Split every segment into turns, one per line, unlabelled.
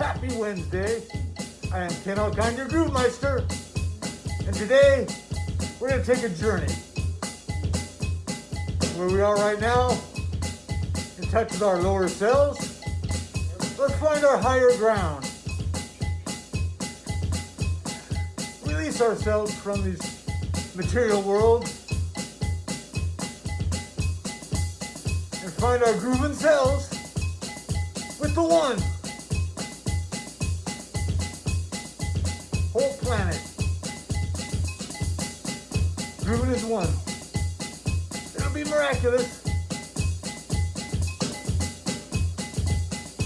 Happy Wednesday. I am Ken Alkine, your Groove Meister. And today, we're going to take a journey. Where we are right now, in touch with our lower selves, let's find our higher ground. Release ourselves from these material world and find our grooving selves with the one. Planet. Grooving is one. It'll be miraculous.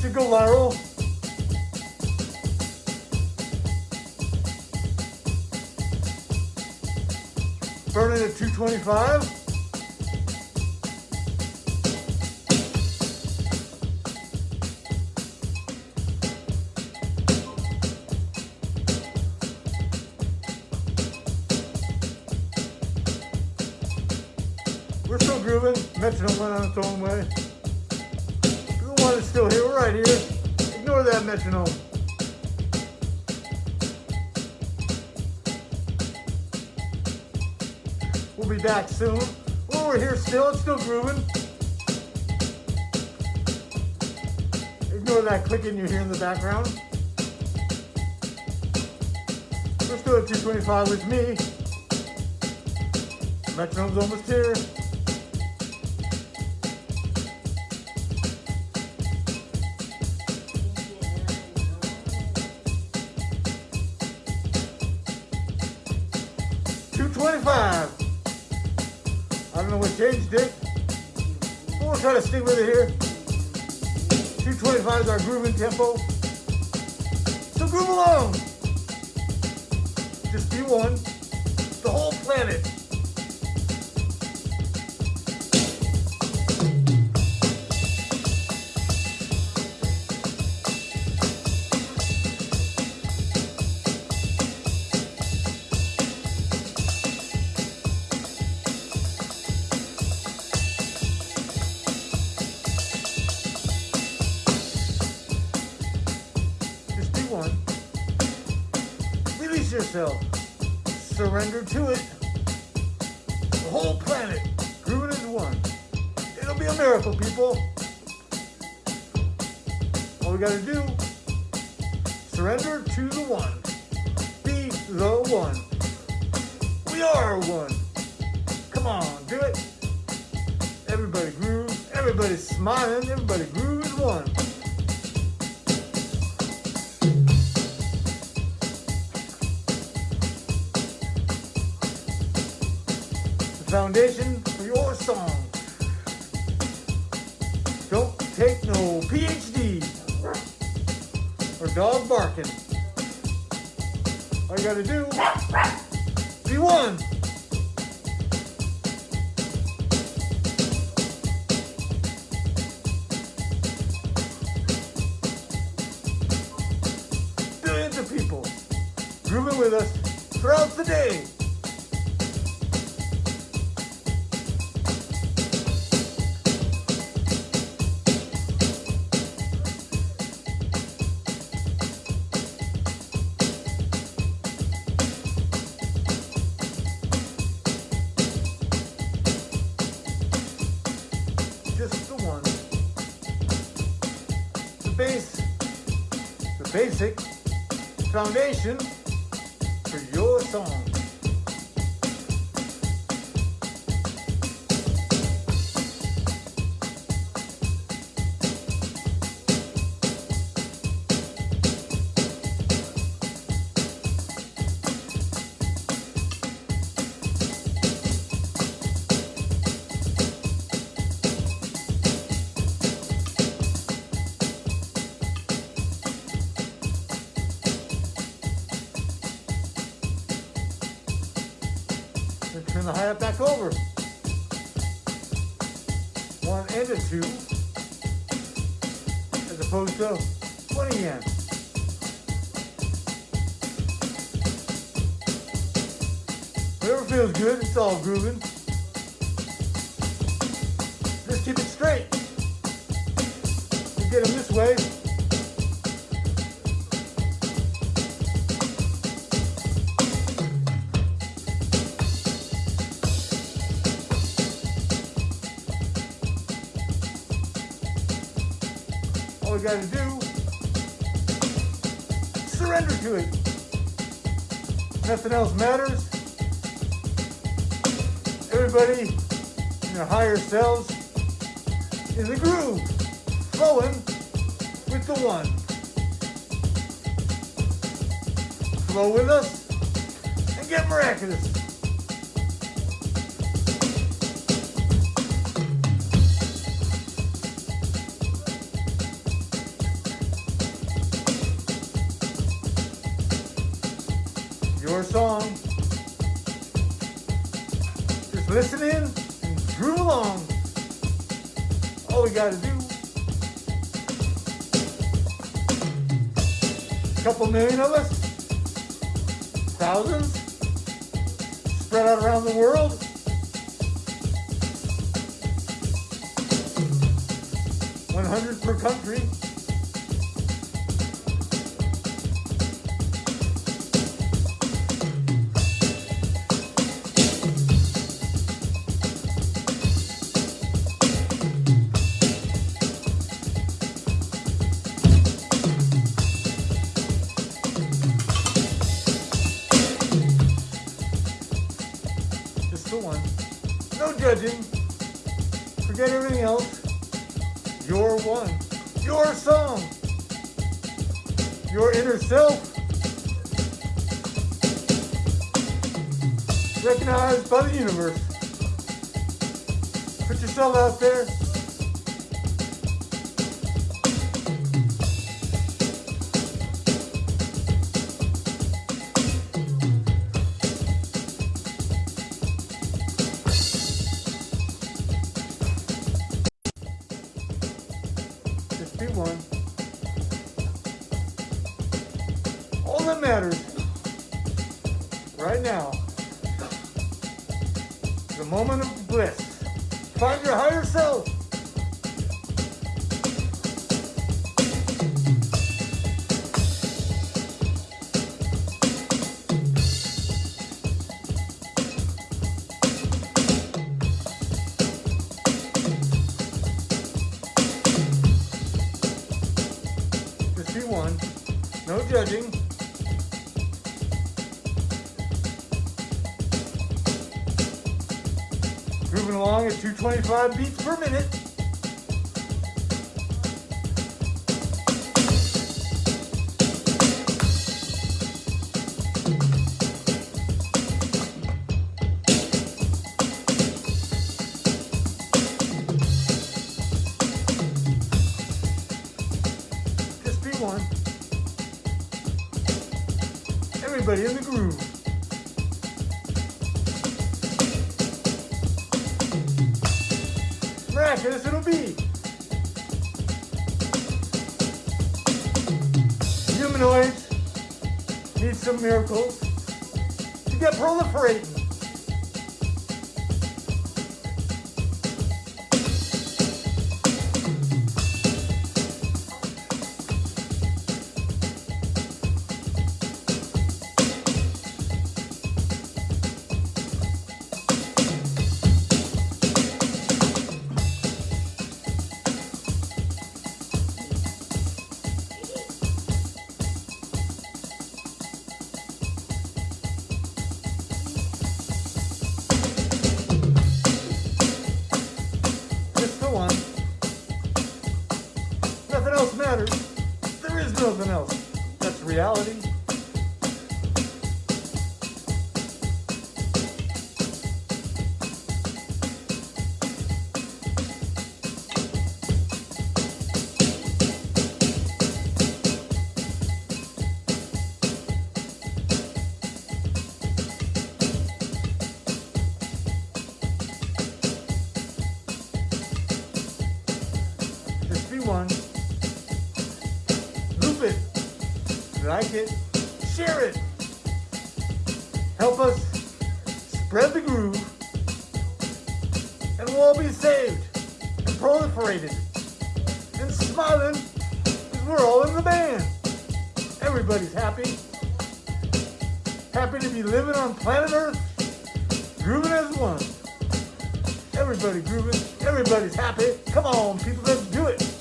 Should go viral. Burning at 225. Metronome went on its own way. The one is still here. Right here. Ignore that metronome. We'll be back soon. Well, we're here still. It's still grooving. Ignore that clicking you hear in the background. Still at 225 with me. Metronome's almost here. Changed it. But we'll try to stick with it here. Two twenty-five is our grooving tempo. So groove along. Just be one. The whole planet. Yourself. Surrender to it. The whole planet, grooving as one. It'll be a miracle, people. All we gotta do, surrender to the one. Be the one. We are one. Come on, do it. Everybody groove. Everybody's smiling. Everybody groove as one. Foundation for your song. Don't take no PhD or dog barking. All you gotta do, be one. Billions of people grooving with us throughout the day. Base, the basic foundation for your song. Turn the hi-hat back over. One and a two, as opposed to 20 yen. Whatever feels good, it's all grooving. Just keep it straight. You get them this way. Gotta do, surrender to it. Nothing else matters. Everybody in their higher selves in the groove, flowing with the one. Flow with us and get miraculous. Song. Just listen in and groove along. All we gotta do. A couple million of us. Thousands. Spread out around the world. One hundred per country. Forget everything else. You're one. Your song. Your inner self. Recognized by the universe. Put yourself out there. Be one. All that matters right now, is the moment of bliss. Find your higher self. Moving along at 225 beats per minute. In the groove. Miraculous it'll be. Humanoids need some miracles to get proliferating. Nothing else. That's reality. Like it. Share it. Help us spread the groove. And we'll all be saved and proliferated. And smiling because we're all in the band. Everybody's happy. Happy to be living on planet Earth, grooving as one. Everybody grooving. Everybody's happy. Come on, people, let's do it.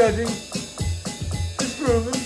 Judging. Just grooving.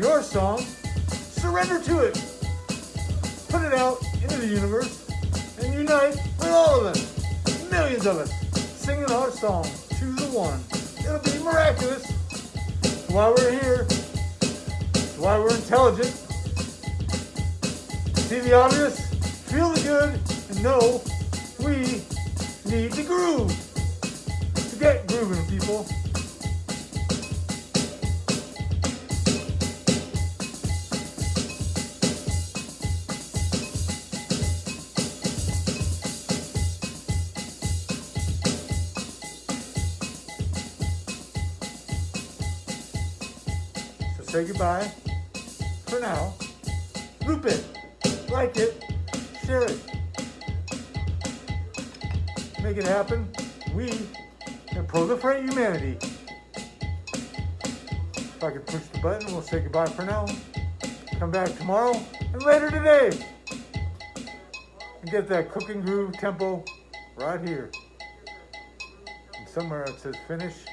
Your song, surrender to it. Put it out into the universe and unite with all of us, millions of us, singing our song to the one. It'll be miraculous. It's why we're here. It's why we're intelligent. See the obvious, feel the good, and know we need to groove. To get grooving, people. Say goodbye for now. Loop it like it, share it. Make it happen. We can proliferate humanity. If I can push the button, we'll say goodbye for now. Come back tomorrow and later today. And get that cooking groove tempo right here. And somewhere it says finish.